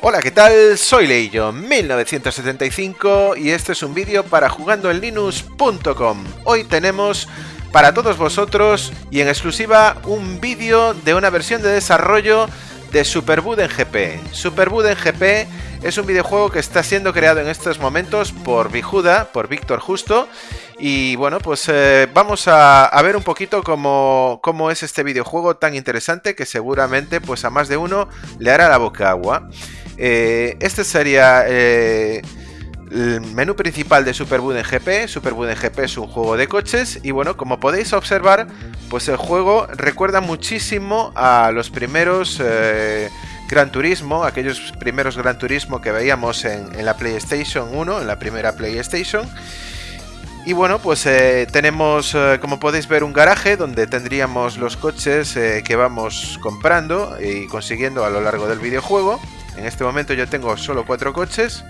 Hola, ¿qué tal? Soy Leillo1975 y este es un vídeo para jugandoenlinux.com. Hoy tenemos para todos vosotros y en exclusiva un vídeo de una versión de desarrollo de Superboot en GP. Superboot en GP es un videojuego que está siendo creado en estos momentos por Bijuda, por Víctor Justo. Y bueno, pues eh, vamos a, ver un poquito cómo, cómo, es este videojuego tan interesante que seguramente pues a más de uno le hará la boca agua. Eh, este sería eh, el menú principal de Superboot en GP. Superboot en GP es un juego de coches y bueno, como podéis observar, pues el juego recuerda muchísimo a los primeros eh, Gran Turismo, aquellos primeros Gran Turismo que veíamos en, la PlayStation 1, en la primera PlayStation. Y bueno, pues tenemos, como podéis ver, un garaje donde tendríamos los coches que vamos comprando y consiguiendo a lo largo del videojuego. En este momento yo tengo solo cuatro coches.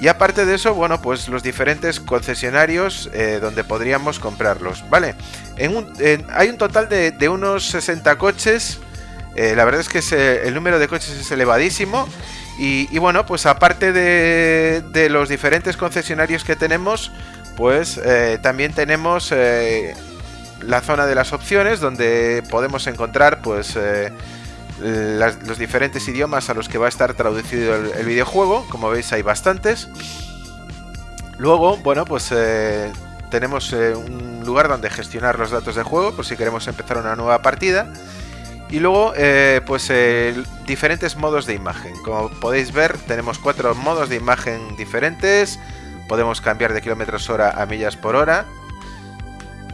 Y aparte de eso, bueno, pues los diferentes concesionarios eh, donde podríamos comprarlos, ¿vale? hay un total de, unos 60 coches. Eh, la verdad es que eh, el número de coches es elevadísimo. Y, bueno, pues aparte de, de, los diferentes concesionarios que tenemos, pues también tenemos la zona de las opciones donde podemos encontrar pues los diferentes idiomas a los que va a estar traducido el, videojuego. Como veis hay bastantes. Luego, bueno, pues eh, tenemos eh, un lugar donde gestionar los datos de juego por si queremos empezar una nueva partida. Y luego, eh, pues diferentes modos de imagen. Como podéis ver, tenemos cuatro modos de imagen diferentes. Podemos cambiar de kilómetros hora a millas por hora.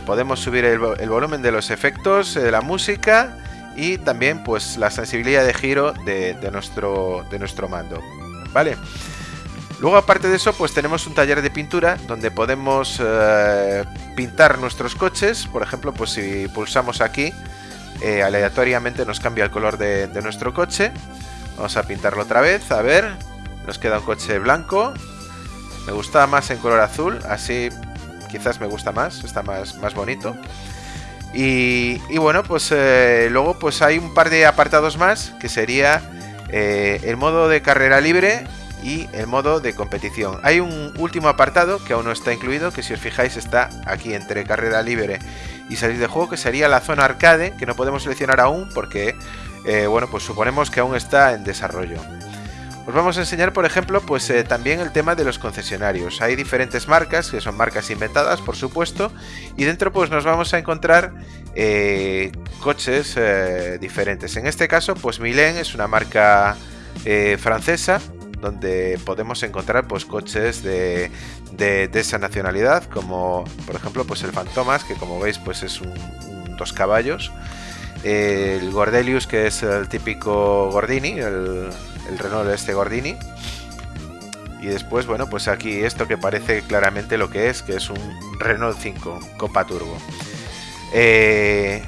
Podemos subir el, volumen de los efectos, la música y también pues la sensibilidad de giro de, nuestro, de nuestro mando. ¿Vale? Luego aparte de eso pues tenemos un taller de pintura donde podemos eh, pintar nuestros coches. Por ejemplo pues si pulsamos aquí eh, aleatoriamente nos cambia el color de, nuestro coche. Vamos a pintarlo otra vez, a ver. Nos queda un coche blanco. Me gusta más en color azul, así quizás me gusta más, está más, más bonito. Y, bueno, pues eh, luego pues hay un par de apartados más que sería eh, el modo de carrera libre y el modo de competición. Hay un último apartado que aún no está incluido, que si os fijáis está aquí entre carrera libre y salir de juego, que sería la zona arcade, que no podemos seleccionar aún porque, eh, bueno, pues suponemos que aún está en desarrollo. Os vamos a enseñar, por ejemplo, pues eh, también el tema de los concesionarios. Hay diferentes marcas, que son marcas inventadas, por supuesto, y dentro pues nos vamos a encontrar eh, coches eh, diferentes. En este caso, pues Milen es una marca francesa, donde podemos encontrar pues coches de, esa nacionalidad, como por ejemplo pues el Fantomas, que como veis pues es un, dos caballos. El Gordelius, que es el típico Gordini, el, el Renault este Gordini. Y después, bueno, pues aquí esto que parece claramente lo que es, que es un Renault 5 Copa Turbo. Eh,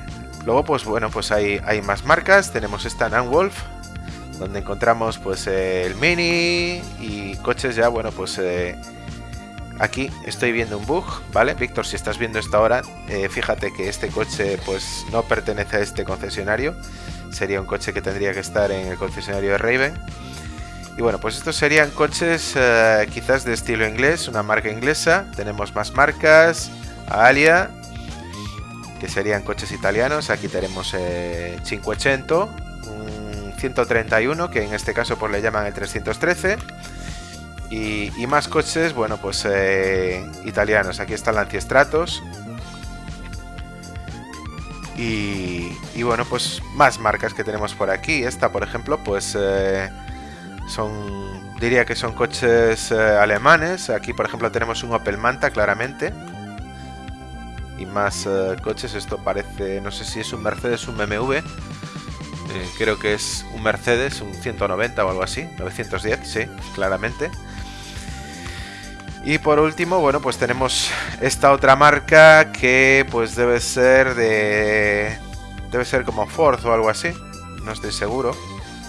luego, pues bueno, pues hay, hay más marcas. Tenemos esta Nanwolf, donde encontramos pues el Mini y coches ya, bueno, pues eh, aquí estoy viendo un bug, ¿vale? Víctor, si estás viendo esta hora, eh, fíjate que este coche pues no pertenece a este concesionario sería un coche que tendría que estar en el concesionario de Raven. Y bueno, pues estos serían coches eh, quizás de estilo inglés, una marca inglesa. Tenemos más marcas, Alia, que serían coches italianos. Aquí tenemos eh, 580, un 131, que en este caso pues le llaman el 313. Y, y más coches, bueno, pues eh, italianos. Aquí está el Stratos, y, bueno, pues más marcas que tenemos por aquí. Esta, por ejemplo, pues eh, son, diría que son coches eh, alemanes. Aquí, por ejemplo, tenemos un Opel Manta, claramente. Y más eh, coches. Esto parece, no sé si es un Mercedes un BMW. creo que es un Mercedes, un 190 o algo así. 910, sí, claramente. Y por último, bueno, pues tenemos esta otra marca que pues debe ser de... Debe ser como Ford o algo así. No estoy seguro,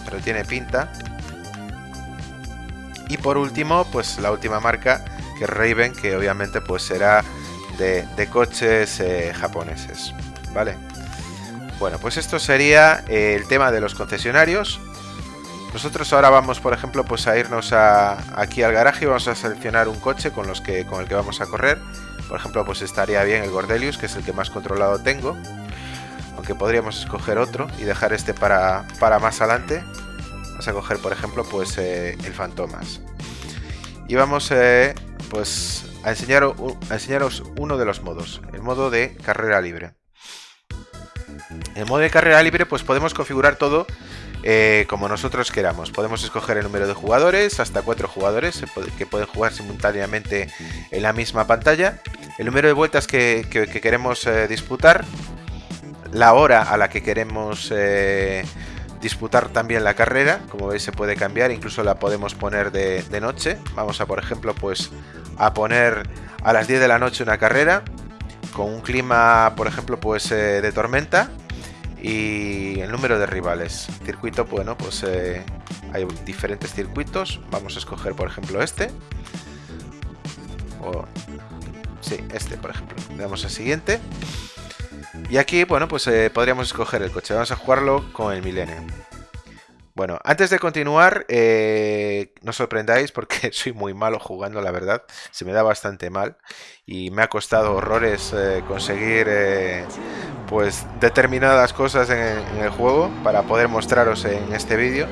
pero tiene pinta. Y por último, pues la última marca, que es Raven, que obviamente pues será de, coches eh, japoneses. ¿Vale? Bueno, pues esto sería el tema de los concesionarios. Nosotros ahora vamos, por ejemplo, pues a irnos aquí al garaje y vamos a seleccionar un coche con, los que, el que vamos a correr. Por ejemplo, pues estaría bien el Gordelius, que es el que más controlado tengo. Aunque podríamos escoger otro y dejar este para, más adelante. Vamos a coger, por ejemplo, pues eh, el Fantomas. Y vamos eh, pues a, a enseñaros uno de los modos, el modo de carrera libre. En el modo de carrera libre pues podemos configurar todo eh, como nosotros queramos. Podemos escoger el número de jugadores, hasta cuatro jugadores que pueden jugar simultáneamente en la misma pantalla, el número de vueltas que, queremos eh, disputar, la hora a la que queremos eh, disputar también la carrera, como veis se puede cambiar, incluso la podemos poner de, de noche. Vamos a por ejemplo pues a poner a las 10 de la noche una carrera con un clima por ejemplo pues de tormenta y el número de rivales. Circuito, bueno, pues eh, hay diferentes circuitos. Vamos a escoger, por ejemplo, este. O, sí, este, por ejemplo. Le damos a siguiente. Y aquí, bueno, pues eh, podríamos escoger el coche. Vamos a jugarlo con el Millennium. Bueno, antes de continuar, eh, no sorprendáis porque soy muy malo jugando, la verdad. Se me da bastante mal y me ha costado horrores eh, conseguir eh, pues determinadas cosas en, el juego para poder mostraros en este vídeo.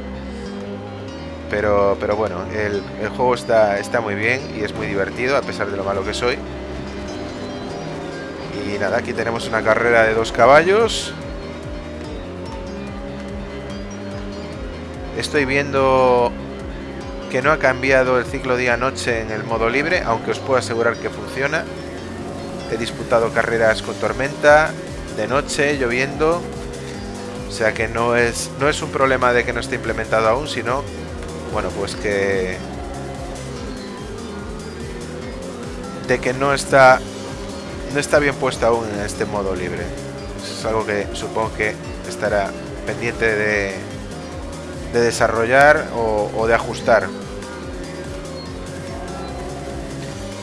Pero, pero bueno, el, el, juego está, está muy bien y es muy divertido a pesar de lo malo que soy. Y nada, aquí tenemos una carrera de dos caballos Estoy viendo que no ha cambiado el ciclo día-noche en el modo libre, aunque os puedo asegurar que funciona. He disputado carreras con tormenta, de noche, lloviendo. O sea que no es, no es un problema de que no esté implementado aún, sino, bueno, pues que... De que no está, no está bien puesto aún en este modo libre. Es algo que supongo que estará pendiente de, de desarrollar o, de ajustar.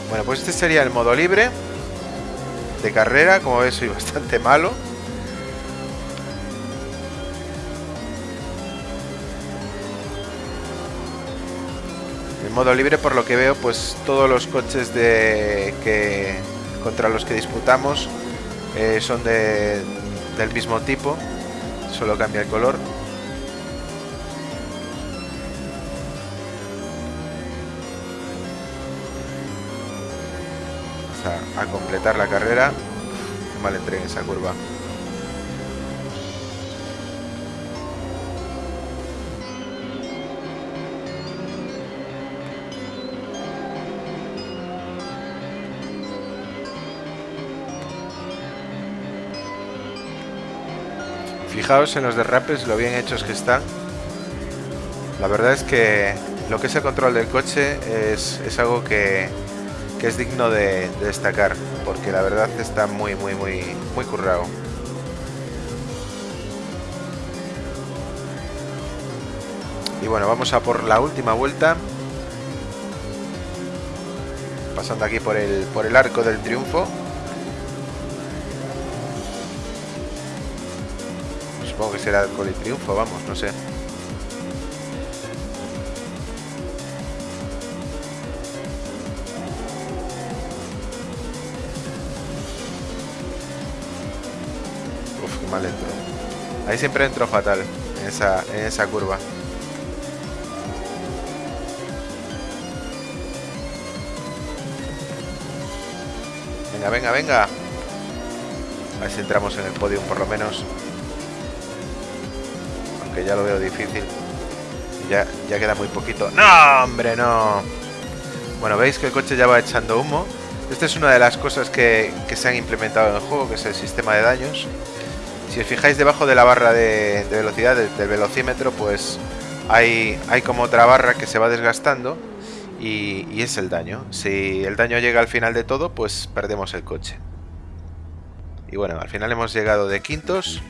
Bueno, pues este sería el modo libre de carrera. Como ves, soy bastante malo. El modo libre, por lo que veo, pues todos los coches de que contra los que disputamos eh, son de, del mismo tipo. Solo cambia el color. La carrera. Mal entré en esa curva. Fijaos en los derrapes, lo bien hechos que están. La verdad es que lo que es el control del coche es, es algo que, que es digno de, destacar, porque la verdad está muy, muy, muy, muy currado. Y bueno, vamos a por la última vuelta. Pasando aquí por el, por el arco del triunfo. Supongo que será el triunfo, vamos, no sé. Ahí siempre entro fatal, en esa, en esa curva. Venga, venga, venga. A ver si entramos en el podio por lo menos. Aunque ya lo veo difícil. Ya, ya queda muy poquito. ¡No, hombre, no! Bueno, veis que el coche ya va echando humo. Esta es una de las cosas que, que se han implementado en el juego, que es el sistema de daños. Si os fijáis debajo de la barra de, velocidad del, velocímetro, pues hay, hay como otra barra que se va desgastando y, es el daño. Si el daño llega al final de todo, pues perdemos el coche. Y bueno, al final hemos llegado de quintos.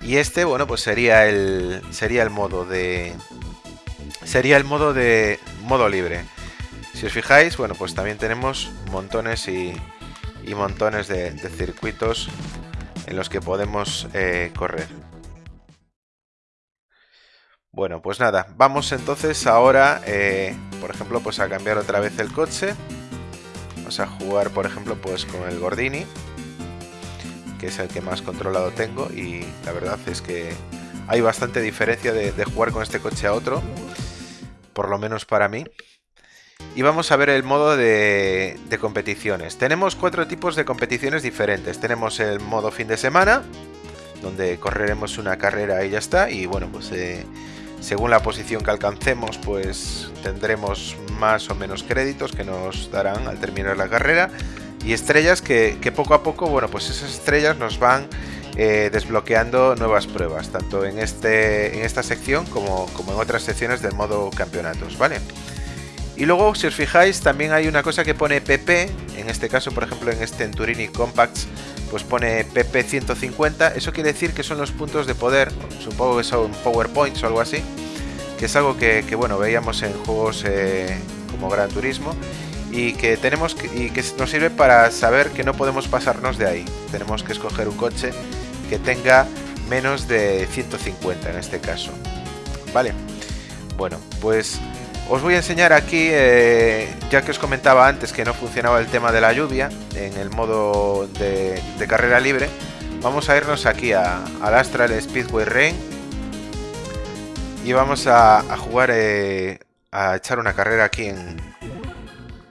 Y este, bueno, pues sería el, sería el modo de... Sería el modo de modo libre. Si os fijáis, bueno, pues también tenemos montones y, montones de circuitos en los que podemos eh, correr. Bueno, pues nada, vamos entonces ahora, eh, por ejemplo, pues a cambiar otra vez el coche. Vamos a jugar, por ejemplo, pues con el Gordini, que es el que más controlado tengo y la verdad es que hay bastante diferencia de, jugar con este coche a otro, por lo menos para mí. Y vamos a ver el modo de, competiciones. Tenemos cuatro tipos de competiciones diferentes. Tenemos el modo fin de semana, donde correremos una carrera y ya está. Y bueno, pues eh, según la posición que alcancemos, pues tendremos más o menos créditos que nos darán al terminar la carrera. Y estrellas que, poco a poco, bueno, pues esas estrellas nos van eh, desbloqueando nuevas pruebas, tanto en, este, en esta sección como, como en otras secciones del modo campeonatos, ¿vale? Y luego, si os fijáis, también hay una cosa que pone PP, en este caso, por ejemplo, en este Turini Compacts, pues pone PP 150, eso quiere decir que son los puntos de poder, supongo que son PowerPoints o algo así, que es algo que, bueno, veíamos en juegos eh, como Gran Turismo, y que tenemos y que nos sirve para saber que no podemos pasarnos de ahí. Tenemos que escoger un coche que tenga menos de 150 en este caso. Vale. Bueno, pues os voy a enseñar aquí, eh, ya que os comentaba antes que no funcionaba el tema de la lluvia en el modo de, carrera libre, vamos a irnos aquí a, al Astral Speedway Rain y vamos a, jugar, eh, a echar una carrera aquí en,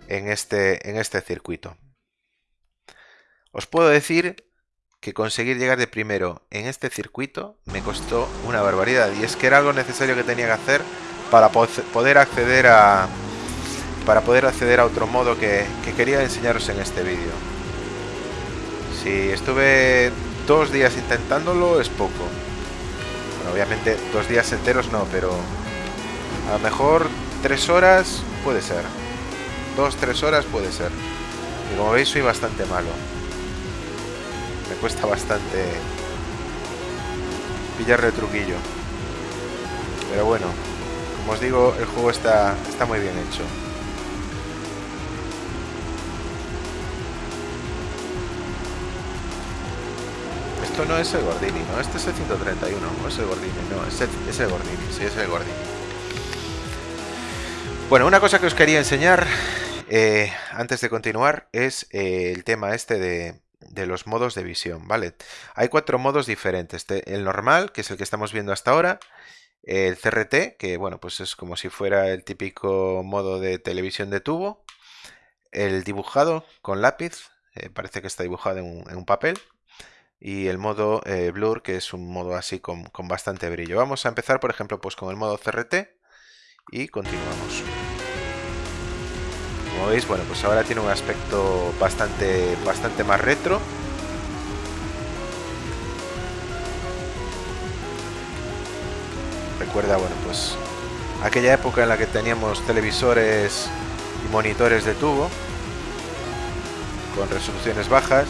este, en este circuito. Os puedo decir que conseguir llegar de primero en este circuito me costó una barbaridad y es que era algo necesario que tenía que hacer para poder acceder a para poder acceder a otro modo que, quería enseñaros en este vídeo. Si estuve dos días intentándolo es poco. Bueno, obviamente dos días enteros no, pero a lo mejor tres horas puede ser. Dos, tres horas puede ser. Y como veis soy bastante malo. Me cuesta bastante pillarle truquillo. Pero bueno, como os digo, el juego está, está muy bien hecho. Esto no es el Gordini, ¿no? Este es el 131, no es el Gordini, no, es el, Gordini, sí, es el Gordini. Bueno, una cosa que os quería enseñar eh, antes de continuar es eh, el tema este de, de, los modos de visión, ¿vale? Hay cuatro modos diferentes. El normal, que es el que estamos viendo hasta ahora, el CRT, que bueno, pues es como si fuera el típico modo de televisión de tubo. El dibujado con lápiz, eh, parece que está dibujado en un, papel. Y el modo eh, Blur, que es un modo así con, con, bastante brillo. Vamos a empezar, por ejemplo, pues con el modo CRT y continuamos. Como veis, bueno, pues ahora tiene un aspecto bastante, bastante más retro recuerda, bueno, pues aquella época en la que teníamos televisores y monitores de tubo con resoluciones bajas,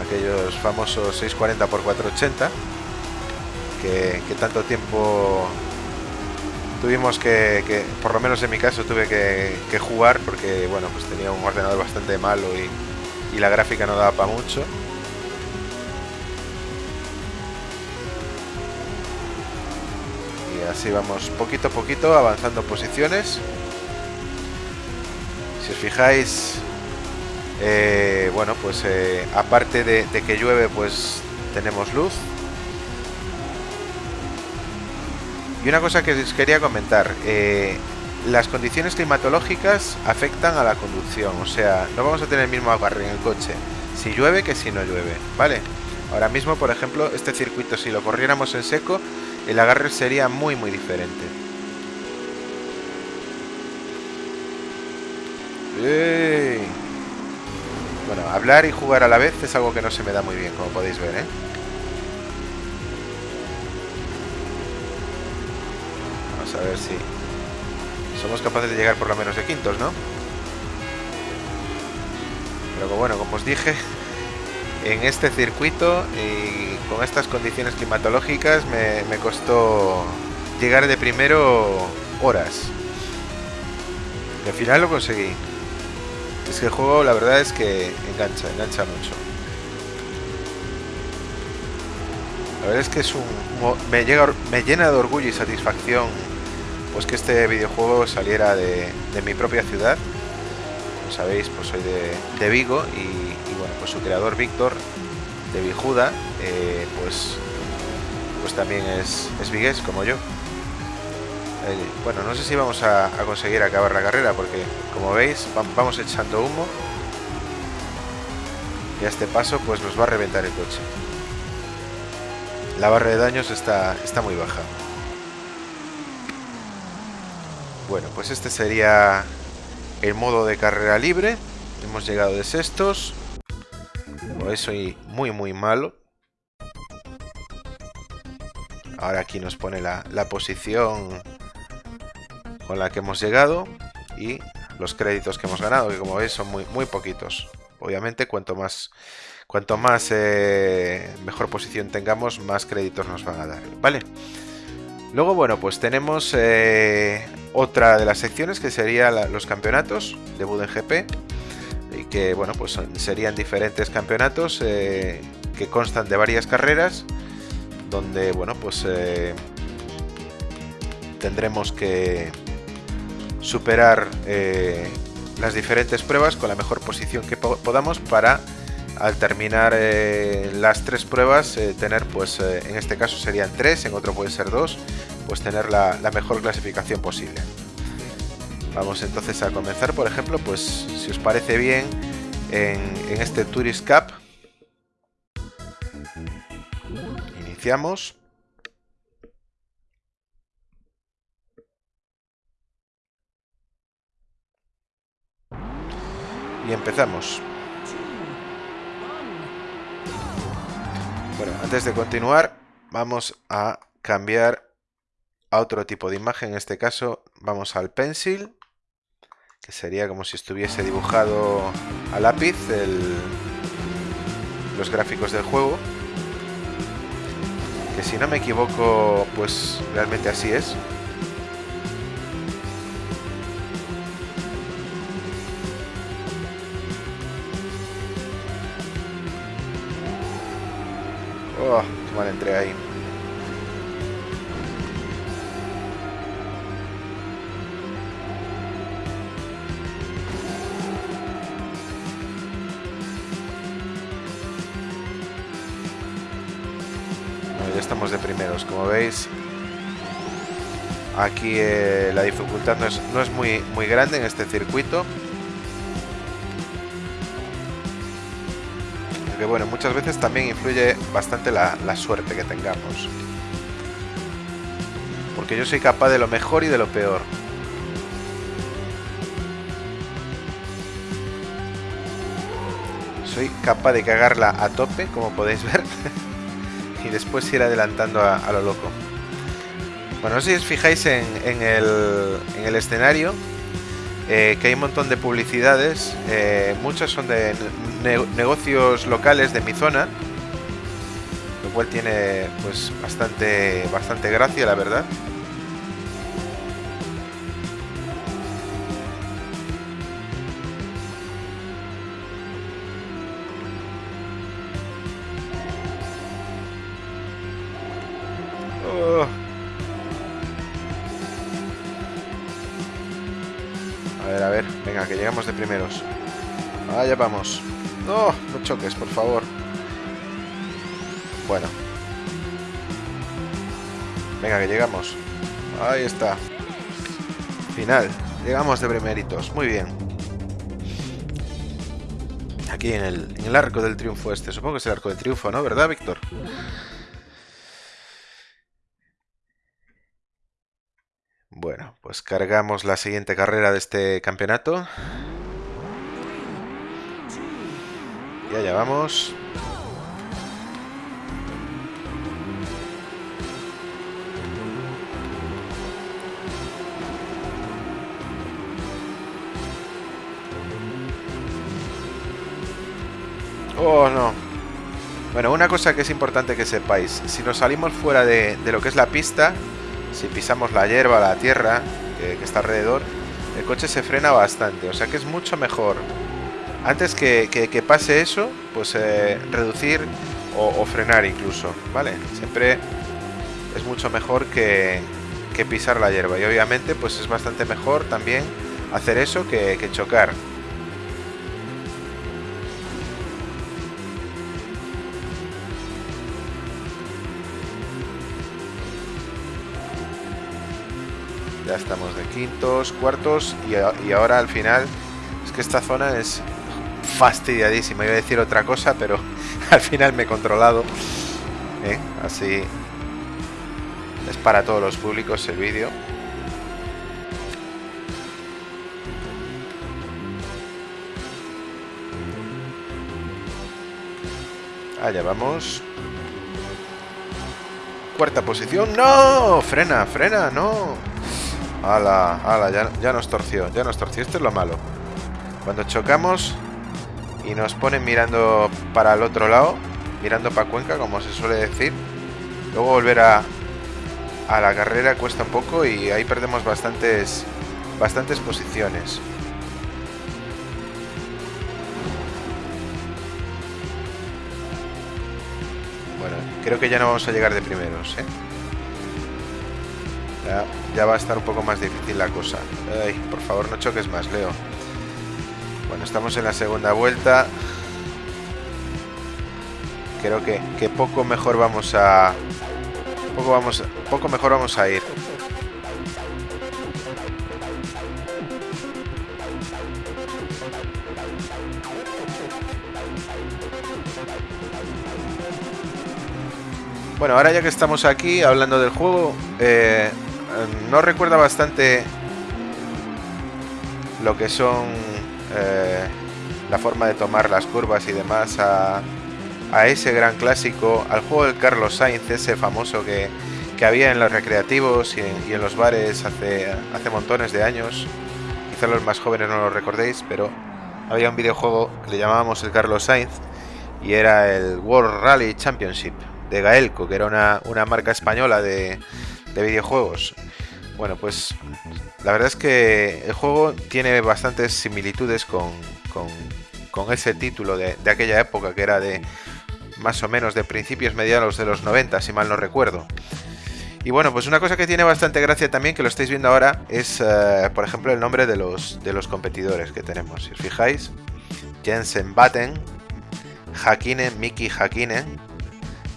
aquellos famosos 640 x 480 que, tanto tiempo tuvimos que, por lo menos en mi caso tuve que, jugar porque bueno pues tenía un ordenador bastante malo y, y la gráfica no daba para mucho así vamos poquito a poquito avanzando posiciones. Si os fijáis, eh, bueno, pues eh, aparte de, que llueve, pues tenemos luz. Y una cosa que os quería comentar, eh, las condiciones climatológicas afectan a la conducción, o sea, no vamos a tener el mismo agarre en el coche si llueve que si no llueve, ¿vale? Ahora mismo, por ejemplo, este circuito, si lo corriéramos en seco, el agarre sería muy muy diferente. Bueno, hablar y jugar a la vez es algo que no se me da muy bien, como podéis ver, ¿eh? Vamos a ver si somos capaces de llegar por lo menos de quintos, ¿no? Pero bueno, como os dije, en este circuito y con estas condiciones climatológicas me, costó llegar de primero horas. Y al final lo conseguí. Es que el juego la verdad es que engancha, engancha mucho. La verdad es que es un, me, llega, me llena de orgullo y satisfacción pues que este videojuego saliera de, mi propia ciudad. Como sabéis, pues soy de, Vigo y, pues su creador Víctor de Vijuda, eh, pues, pues también es, es vigués como yo. Eh, bueno, no sé si vamos a, conseguir acabar la carrera porque, como veis, vamos echando humo y a este paso pues nos va a reventar el coche. La barra de daños está, está muy baja. Bueno, pues este sería el modo de carrera libre. Hemos llegado de sextos. Soy muy muy malo. Ahora aquí nos pone la, la posición con la que hemos llegado y los créditos que hemos ganado, que como veis son muy, muy poquitos. Obviamente, cuanto más, cuanto más eh, mejor posición tengamos, más créditos nos van a dar, ¿vale? Luego, bueno, pues tenemos eh, otra de las secciones que sería los campeonatos de Buden GP y que, bueno, pues serían diferentes campeonatos eh, que constan de varias carreras donde, bueno, pues tendremos que superar eh, las diferentes pruebas con la mejor posición que podamos para al terminar eh, las tres pruebas eh, tener pues en este caso serían tres en otro puede ser dos pues tener la, mejor clasificación posible vamos entonces a comenzar por ejemplo pues si os parece bien en, este Tourist Cup iniciamos y empezamos. Bueno, antes de continuar, vamos a cambiar a otro tipo de imagen. En este caso, vamos al pencil, que sería como si estuviese dibujado a lápiz los gráficos del juego. Que si no me equivoco, pues realmente así es. Oh, qué mal entré ahí. Como veis. Aquí eh, la dificultad no es, no es muy, muy grande en este circuito. que bueno, muchas veces también influye bastante la, suerte que tengamos. Porque yo soy capaz de lo mejor y de lo peor. Soy capaz de cagarla a tope, como podéis ver. después ir adelantando a, lo loco. Bueno, si os fijáis en, el, en el escenario eh, que hay un montón de publicidades, eh, muchas son de negocios locales de mi zona, lo cual tiene pues bastante, bastante gracia, la verdad. Allá vamos. No, no choques, por favor. Bueno. Venga, que llegamos. Ahí está. Final. Llegamos de primeritos. Muy bien. Aquí en el, en el arco del triunfo este. Supongo que es el arco del triunfo, ¿no? ¿Verdad, Víctor? Bueno, pues cargamos la siguiente carrera de este campeonato. Y vamos. Oh, no. Bueno, una cosa que es importante que sepáis. Si nos salimos fuera de, de lo que es la pista, si pisamos la hierba, la tierra que, está alrededor, el coche se frena bastante. O sea que es mucho mejor, antes que, pase eso, pues eh, reducir o, frenar incluso, ¿vale? Siempre es mucho mejor que, que, pisar la hierba y obviamente pues es bastante mejor también hacer eso que, que chocar. Ya estamos de quintos, cuartos y, ahora al final es que esta zona es fastidiadísima. Iba a decir otra cosa, pero al final me he controlado. ¿eh? Así es para todos los públicos el vídeo. Allá vamos. Cuarta posición. ¡No! Frena, frena, no. Ala, ala, ya, ya nos torció, ya nos torció. Esto es lo malo. Cuando chocamos y nos ponen mirando para el otro lado, mirando para Cuenca, como se suele decir, luego volver a, a la carrera cuesta un poco y ahí perdemos bastantes, bastantes posiciones. Bueno, creo que ya no vamos a llegar de primeros, ¿eh? Ya, va a estar un poco más difícil la cosa. Ay, por favor, no choques más, Leo. Bueno, estamos en la segunda vuelta. Creo que, que poco mejor vamos a... Poco, vamos, poco mejor vamos a ir. Bueno, ahora ya que estamos aquí hablando del juego, eh, no recuerda bastante lo que son eh, la forma de tomar las curvas y demás a, ese gran clásico, al juego de Carlos Sainz, ese famoso que, había en los recreativos y en, los bares hace, hace montones de años. Quizá los más jóvenes no lo recordéis, pero había un videojuego que le llamábamos el Carlos Sainz y era el World Rally Championship de Gaelco, que era una, una marca española de, de videojuegos. Bueno, pues la verdad es que el juego tiene bastantes similitudes con, con, ese título de, aquella época que era de más o menos de principios mediados de los 90, si mal no recuerdo. Y bueno, pues una cosa que tiene bastante gracia también, que lo estáis viendo ahora, es, eh, por ejemplo, el nombre de los, de los competidores que tenemos. Si os fijáis, Jensen Batten, Hakine, Miki Hakine,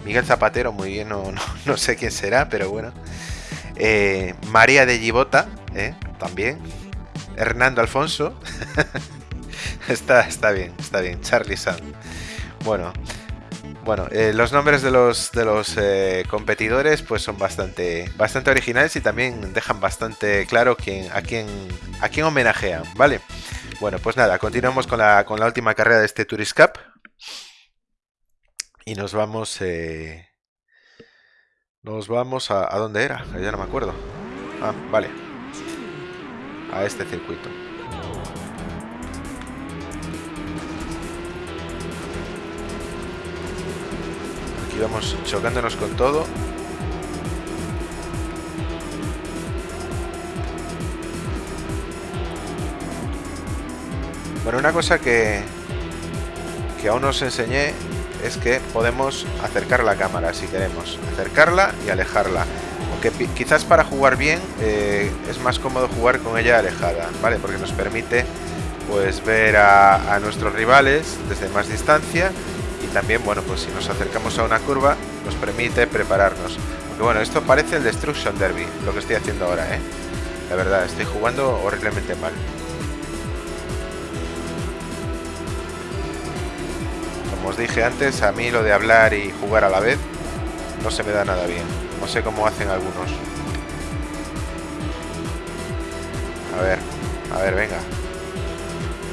Miguel Zapatero, muy bien, no, no sé quién será, pero bueno. Eh, María de Gibota, eh, también. Hernando Alfonso. está, está bien, está bien. Charlie San. Bueno, bueno, eh, los nombres de los, de los competidores pues son bastante, bastante originales y también dejan bastante claro quién, a, quién, a quién homenajean, ¿vale? Bueno, pues nada, continuamos con la, con la última carrera de este Tourist Cup. Y nos vamos... Nos vamos a... ¿A dónde era? Ya no me acuerdo. Ah, vale. A este circuito. Aquí vamos chocándonos con todo. Bueno, una cosa que, que aún no os enseñé es que podemos acercar la cámara si queremos, acercarla y alejarla. Aunque quizás para jugar bien eh, es más cómodo jugar con ella alejada, ¿vale? Porque nos permite pues ver a, nuestros rivales desde más distancia y también, bueno, pues si nos acercamos a una curva nos permite prepararnos. Aunque bueno, esto parece el Destruction Derby, lo que estoy haciendo ahora, ¿eh? La verdad, estoy jugando horriblemente mal. Os dije antes, a mí lo de hablar y jugar a la vez no se me da nada bien. No sé cómo hacen algunos. A ver, a ver, venga.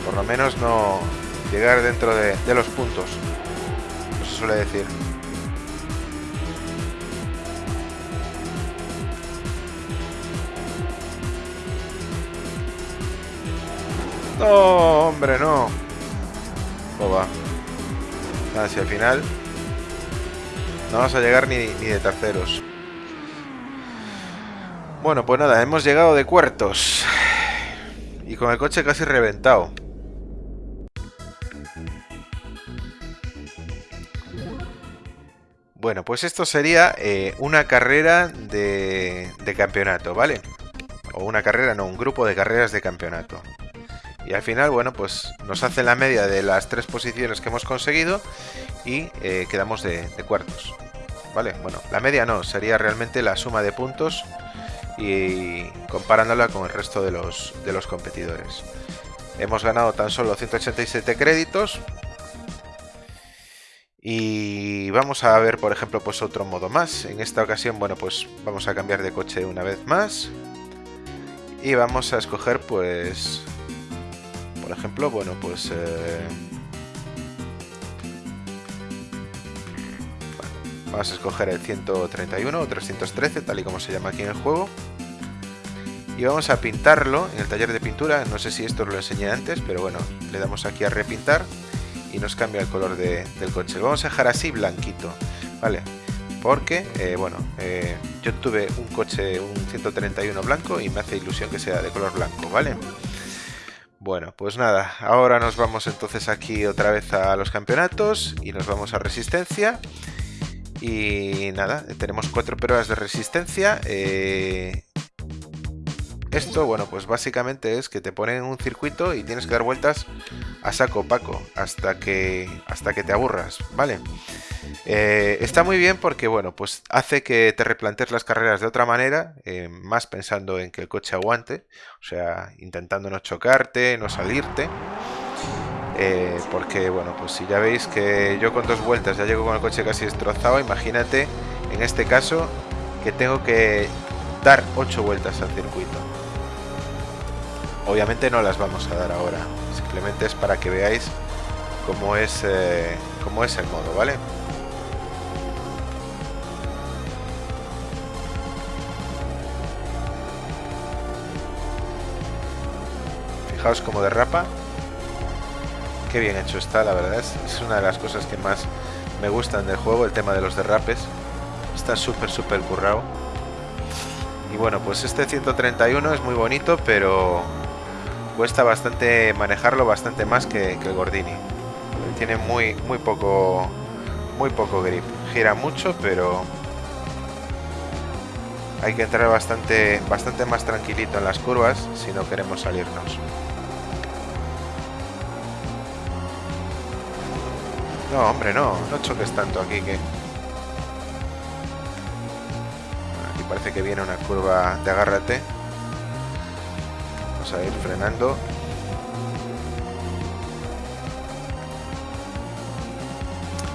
Por lo menos no llegar dentro de, los puntos. No se suele decir. No, hombre, no. Boba hacia el final no vamos a llegar ni, de terceros. Bueno, pues nada, hemos llegado de cuartos. Y con el coche casi reventado. Bueno, pues esto sería eh, una carrera de campeonato, ¿vale? O una carrera, no, un grupo de carreras de campeonato. Y al final, bueno, pues nos hace la media de las tres posiciones que hemos conseguido y eh, quedamos de, cuartos. Vale, bueno, la media no, sería realmente la suma de puntos y comparándola con el resto de los, de los competidores. Hemos ganado tan solo 187 créditos. Y vamos a ver, por ejemplo, pues otro modo más. En esta ocasión, bueno, pues vamos a cambiar de coche una vez más. Y vamos a escoger, pues, por ejemplo, bueno, pues... Eh, vamos a escoger el 131 o 313, tal y como se llama aquí en el juego. Y vamos a pintarlo en el taller de pintura. No sé si esto lo enseñé antes, pero bueno, le damos aquí a repintar y nos cambia el color del coche. Lo vamos a dejar así blanquito, ¿vale? Porque, eh, bueno, eh, yo tuve un coche, un 131 blanco y me hace ilusión que sea de color blanco, ¿vale? Bueno, pues nada, ahora nos vamos entonces aquí otra vez a los campeonatos y nos vamos a resistencia. Y nada, tenemos cuatro pruebas de resistencia. Eh, esto, bueno, pues básicamente es que te ponen un circuito y tienes que dar vueltas a saco paco hasta que, hasta que te aburras, ¿vale? Eh, está muy bien porque, bueno, pues hace que te replantes las carreras de otra manera, eh, más pensando en que el coche aguante, o sea, intentando no chocarte, no salirte. Eh, porque, bueno, pues si ya veis que yo con dos vueltas ya llego con el coche casi destrozado, imagínate en este caso que tengo que dar ocho vueltas al circuito. Obviamente no las vamos a dar ahora, simplemente es para que veáis cómo es, cómo es el modo, ¿vale? Fijaos cómo derrapa. Qué bien hecho está, la verdad. Es, una de las cosas que más me gustan del juego, el tema de los derrapes. Está súper, súper currado. Y bueno, pues este 131 es muy bonito, pero cuesta bastante manejarlo, bastante más que, el Gordini. Tiene muy, muy poco, muy poco grip. Gira mucho, pero hay que entrar bastante, bastante más tranquilito en las curvas si no queremos salirnos. No, hombre, no. No choques tanto aquí que... Aquí parece que viene una curva de agárrate. Vamos a ir frenando.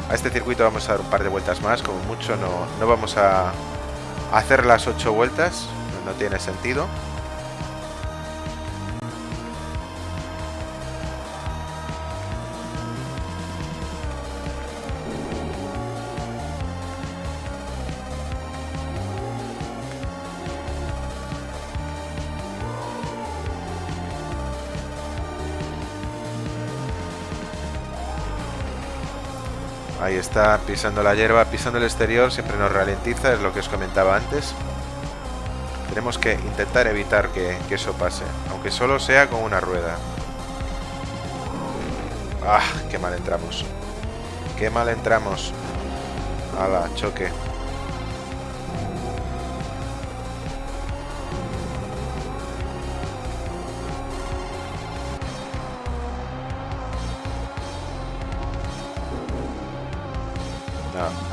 A este circuito vamos a dar un par de vueltas más. Como mucho no, no vamos a hacer las ocho vueltas. No tiene sentido. Está, pisando la hierba, pisando el exterior, siempre nos ralentiza, es lo que os comentaba antes. Tenemos que intentar evitar que, eso pase, aunque solo sea con una rueda. ¡Ah! ¡Qué mal entramos! ¡Qué mal entramos! ¡Hala! Choque.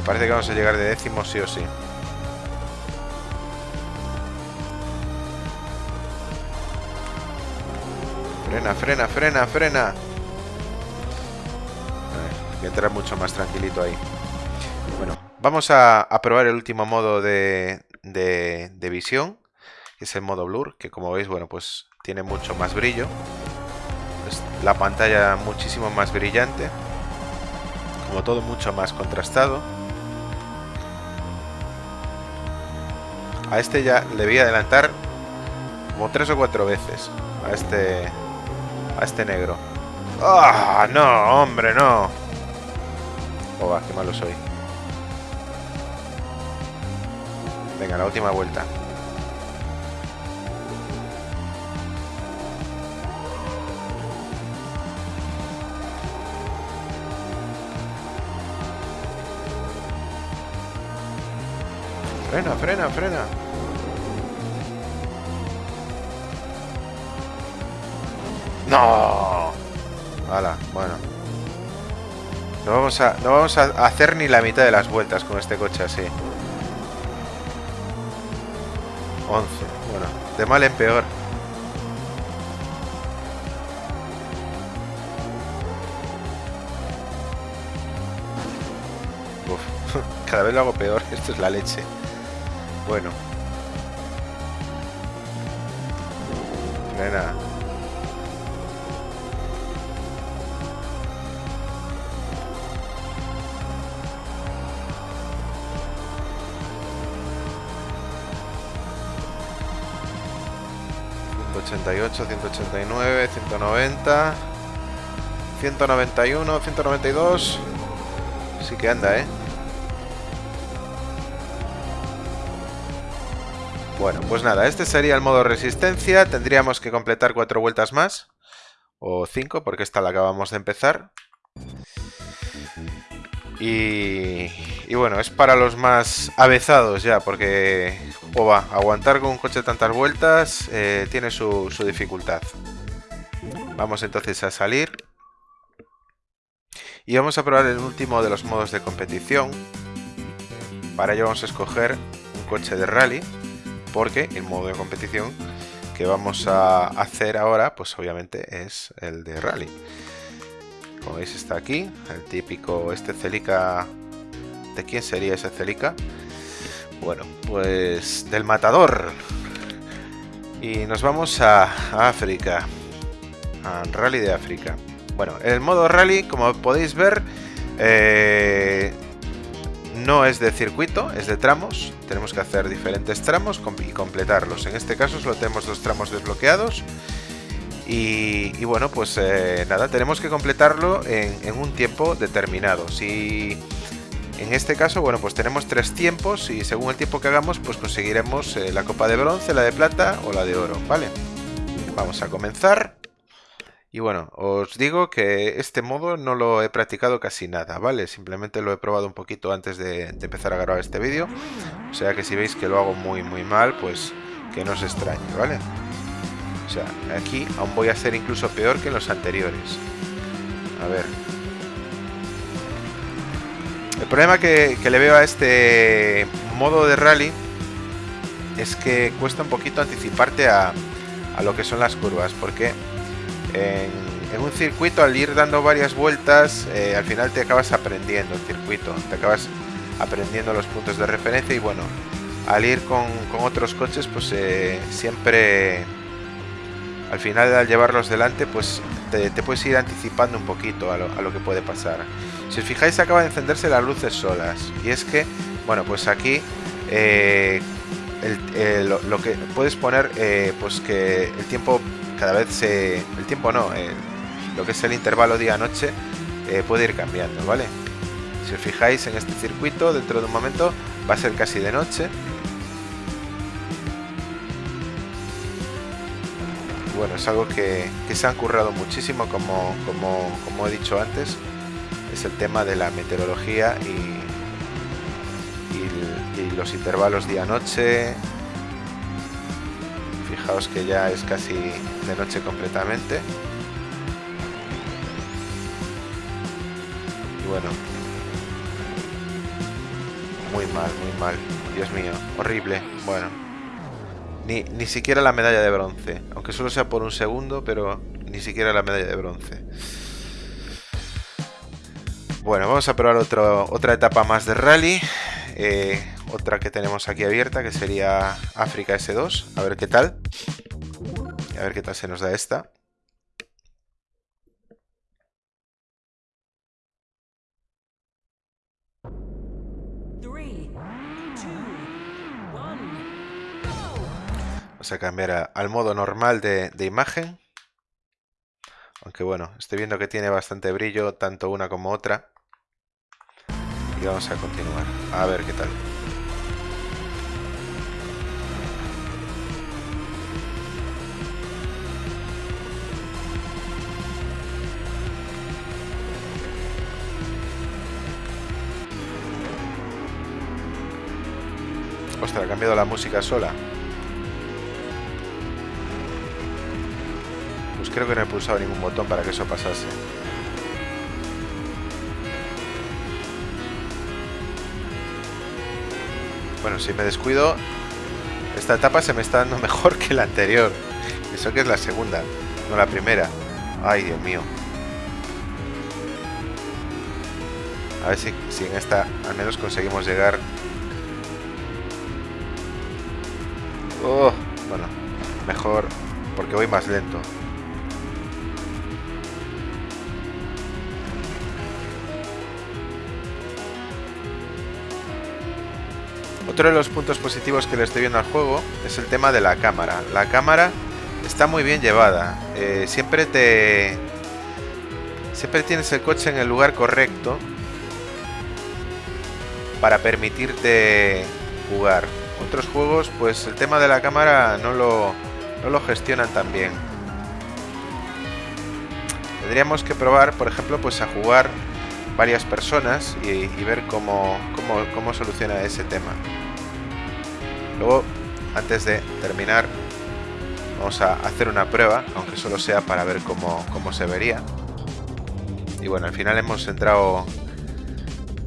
Parece que vamos a llegar de décimo sí o sí. Frena, frena, frena, frena. Voy a entrar mucho más tranquilito ahí. Bueno, vamos a, probar el último modo de, de, visión, que es el modo blur, que como veis, bueno, pues tiene mucho más brillo. la pantalla muchísimo más brillante. Como todo mucho más contrastado. A este ya le voy a adelantar como tres o cuatro veces. A este... A este negro. ¡Ah! no, hombre, no! Oh, qué malo soy. Venga, la última vuelta. Frena, frena, frena. ¡No! Hala, bueno. No vamos, a, no vamos a hacer ni la mitad de las vueltas con este coche así. 11. Bueno, de mal en peor. Uf, cada vez lo hago peor. Esto es la leche. Bueno. Frena. ...188, 189, 190... ...191, 192... Sí que anda, ¿eh? Bueno, pues nada, este sería el modo resistencia. Tendríamos que completar cuatro vueltas más. O cinco, porque esta la acabamos de empezar. Y, y bueno, es para los más avezados ya, porque o va, aguantar con un coche tantas vueltas eh, tiene su, su dificultad. Vamos entonces a salir. Y vamos a probar el último de los modos de competición. Para ello vamos a escoger un coche de rally porque el modo de competición que vamos a hacer ahora, pues obviamente es el de rally. Como veis está aquí, el típico, este Celica, ¿de quién sería ese Celica? Bueno, pues del matador. Y nos vamos a, África, a Rally de África. Bueno, el modo rally, como podéis ver, eh, no es de circuito, es de tramos. Tenemos que hacer diferentes tramos y completarlos. En este caso solo tenemos dos tramos desbloqueados. Y, bueno, pues eh, nada, tenemos que completarlo en, un tiempo determinado. Si en este caso, bueno, pues tenemos tres tiempos y según el tiempo que hagamos, pues conseguiremos eh, la copa de bronce, la de plata o la de oro, ¿vale? Vamos a comenzar. Y bueno, os digo que este modo no lo he practicado casi nada, ¿vale? Simplemente lo he probado un poquito antes de, empezar a grabar este vídeo. O sea que si veis que lo hago muy muy mal, pues que no os extrañe, ¿vale? O sea, aquí aún voy a ser incluso peor que en los anteriores. A ver. El problema que, le veo a este modo de rally es que cuesta un poquito anticiparte a, a lo que son las curvas, porque en, un circuito al ir dando varias vueltas eh, al final te acabas aprendiendo el circuito, te acabas aprendiendo los puntos de referencia y bueno, al ir con, otros coches pues eh, siempre al final al llevarlos delante pues te, puedes ir anticipando un poquito a lo, que puede pasar. Si os fijáis acaba de encenderse las luces solas y es que, bueno pues aquí eh, lo, que puedes poner pues que el tiempo cada vez se, el tiempo no, lo que es el intervalo día-noche eh, puede ir cambiando, ¿vale? Si os fijáis en este circuito, dentro de un momento va a ser casi de noche. Bueno, es algo que, se han currado muchísimo, como, como, como, he dicho antes. Es el tema de la meteorología y, y los intervalos día-noche, fijaos que ya es casi de noche completamente. Y bueno muy mal, muy mal Dios mío, horrible. Bueno ni, ni siquiera la medalla de bronce aunque solo sea por un segundo pero ni siquiera la medalla de bronce. Bueno, vamos a probar otra etapa más de rally eh, otra que tenemos aquí abierta que sería África S2 a ver qué tal a ver qué tal se nos da esta Vamos a cambiar al modo normal de, de, imagen. Aunque bueno, estoy viendo que tiene bastante brillo, tanto una como otra. Y vamos a continuar. A ver qué tal. Ostras, ha cambiado la música sola. Pues creo que no he pulsado ningún botón para que eso pasase. Bueno, si me descuido, esta etapa se me está dando mejor que la anterior. Eso que es la segunda, no la primera. Ay, Dios mío. A ver si, si en esta al menos conseguimos llegar. Oh, bueno, mejor porque voy más lento. Otro de los puntos positivos que le estoy viendo al juego es el tema de la cámara. La cámara está muy bien llevada. Eh, siempre te... Siempre tienes el coche en el lugar correcto para permitirte jugar. Otros juegos, pues el tema de la cámara no lo, no lo gestionan tan bien. Tendríamos que probar, por ejemplo, pues a jugar varias personas y, ver cómo, cómo, cómo soluciona ese tema. Luego, antes de terminar, vamos a hacer una prueba, aunque solo sea para ver cómo, cómo se vería. Y bueno, al final hemos entrado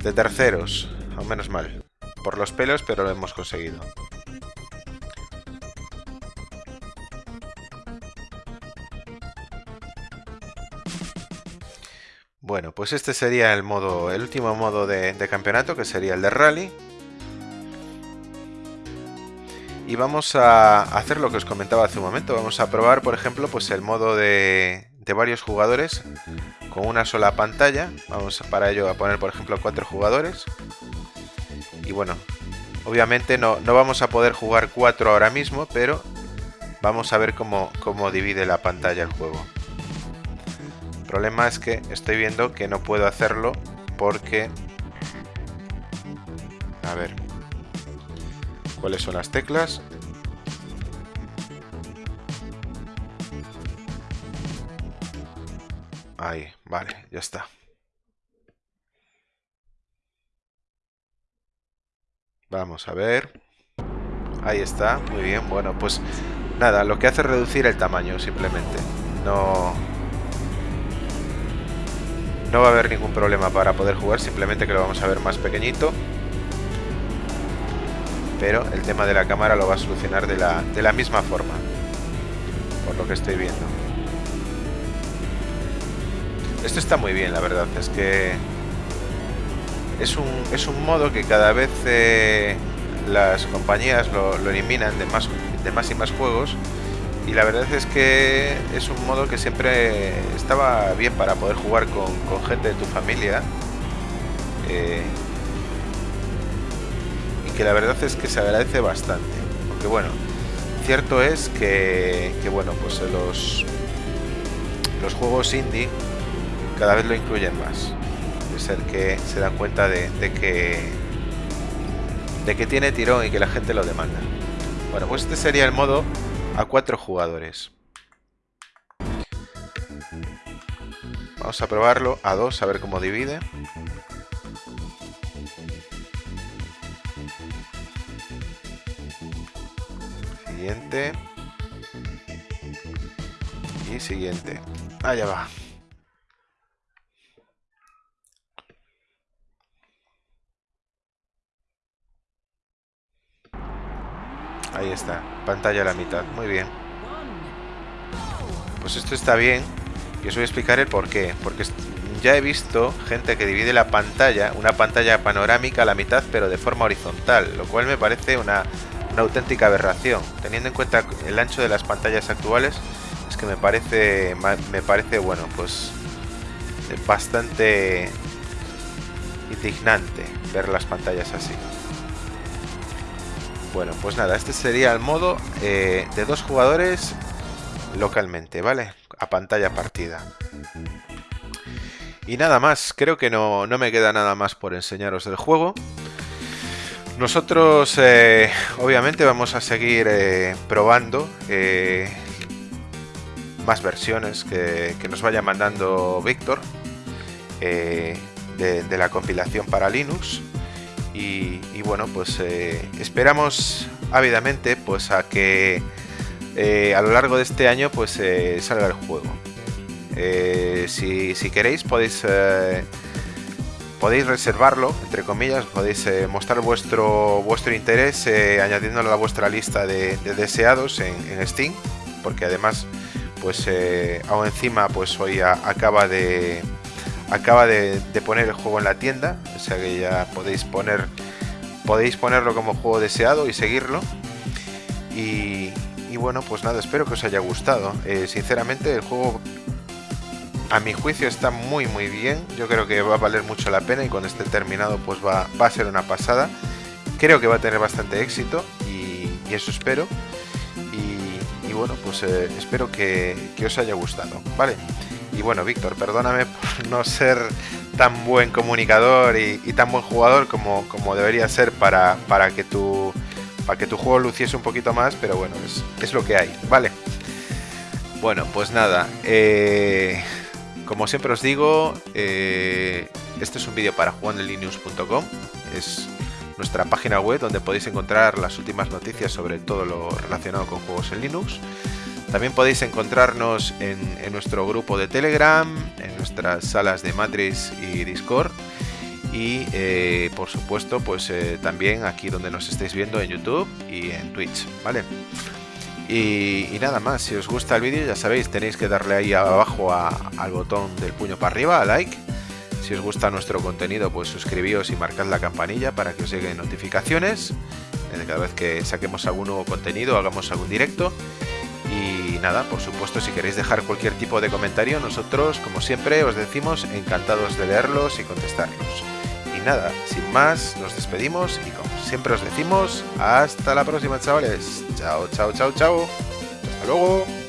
de terceros, o menos mal. Por los pelos, pero lo hemos conseguido. Bueno, pues este sería el modo, el último modo de, campeonato, que sería el de rally. Y vamos a hacer lo que os comentaba hace un momento. Vamos a probar, por ejemplo, pues el modo de, varios jugadores con una sola pantalla. Vamos para ello a poner, por ejemplo, cuatro jugadores. Y bueno, obviamente no, no vamos a poder jugar cuatro ahora mismo, pero vamos a ver cómo, cómo divide la pantalla el juego problema es que estoy viendo que no puedo hacerlo porque... A ver. ¿Cuáles son las teclas? Ahí, vale, ya está. Vamos a ver. Ahí está, muy bien. Bueno, pues nada, lo que hace es reducir el tamaño simplemente. No, no va a haber ningún problema para poder jugar, simplemente que lo vamos a ver más pequeñito. Pero el tema de la cámara lo va a solucionar de la, de la misma forma, por lo que estoy viendo. Esto está muy bien, la verdad, es que es un, es un modo que cada vez eh, las compañías lo, eliminan de más, de más y más juegos y la verdad es que es un modo que siempre estaba bien para poder jugar con, gente de tu familia eh, que la verdad es que se agradece bastante porque bueno cierto es que, bueno pues los los juegos indie cada vez lo incluyen más es el que se dan cuenta de, de que de que tiene tirón y que la gente lo demanda bueno pues este sería el modo a cuatro jugadores. Vamos a probarlo a dos, a ver cómo divide. Y siguiente. Allá va. Ahí está, pantalla a la mitad, muy bien. Pues esto está bien y os voy a explicar el por qué. Porque ya he visto gente que divide la pantalla, una pantalla panorámica a la mitad, pero de forma horizontal, lo cual me parece una, auténtica aberración. Teniendo en cuenta el ancho de las pantallas actuales, es que me parece, me parece bueno, pues bastante indignante ver las pantallas así. Bueno, pues nada, este sería el modo eh, de dos jugadores localmente, ¿vale? A pantalla partida. Y nada más, creo que no, me queda nada más por enseñaros del juego. Nosotros, eh, obviamente, vamos a seguir eh, probando más versiones que, nos vaya mandando Víctor de, la compilación para Linux. Y, bueno, pues eh, esperamos ávidamente pues a que eh, a lo largo de este año pues eh, salga el juego. Si, si, queréis podéis podéis reservarlo, entre comillas, podéis mostrar vuestro vuestro interés añadiéndolo a vuestra lista de, deseados en, Steam, porque además pues aún encima pues hoy acaba de acaba de, poner el juego en la tienda, o sea que ya podéis poner podéis ponerlo como juego deseado y seguirlo. Y, bueno, pues nada, espero que os haya gustado. Eh, sinceramente, el juego a mi juicio está muy muy bien. Yo creo que va a valer mucho la pena y cuando esté terminado pues va, a ser una pasada. Creo que va a tener bastante éxito y, eso espero. Y, bueno, pues eh, espero que, os haya gustado. Vale. Y bueno, Víctor, perdóname por no ser tan buen comunicador y, tan buen jugador como, como debería ser para, para, que tu, para que tu juego luciese un poquito más, pero bueno, es, lo que hay, ¿vale? Bueno, pues nada, eh, como siempre os digo, eh, este es un vídeo para jugandolinux.com, es nuestra página web donde podéis encontrar las últimas noticias sobre todo lo relacionado con juegos en Linux. También podéis encontrarnos en, nuestro grupo de Telegram, en nuestras salas de Matrix y Discord y eh, por supuesto pues eh, también aquí donde nos estáis viendo en YouTube y en Twitch, ¿vale? Y, nada más, si os gusta el vídeo ya sabéis, tenéis que darle ahí abajo al botón del puño para arriba, a like. Si os gusta nuestro contenido pues suscribíos y marcad la campanilla para que os lleguen notificaciones cada vez que saquemos algún nuevo contenido, hagamos algún directo. Y nada, por supuesto, si queréis dejar cualquier tipo de comentario, nosotros, como siempre, os decimos encantados de leerlos y contestarlos. Nada, sin más, nos despedimos y como siempre os decimos, hasta la próxima, chavales. Chao, chao, chao, chao. Hasta luego.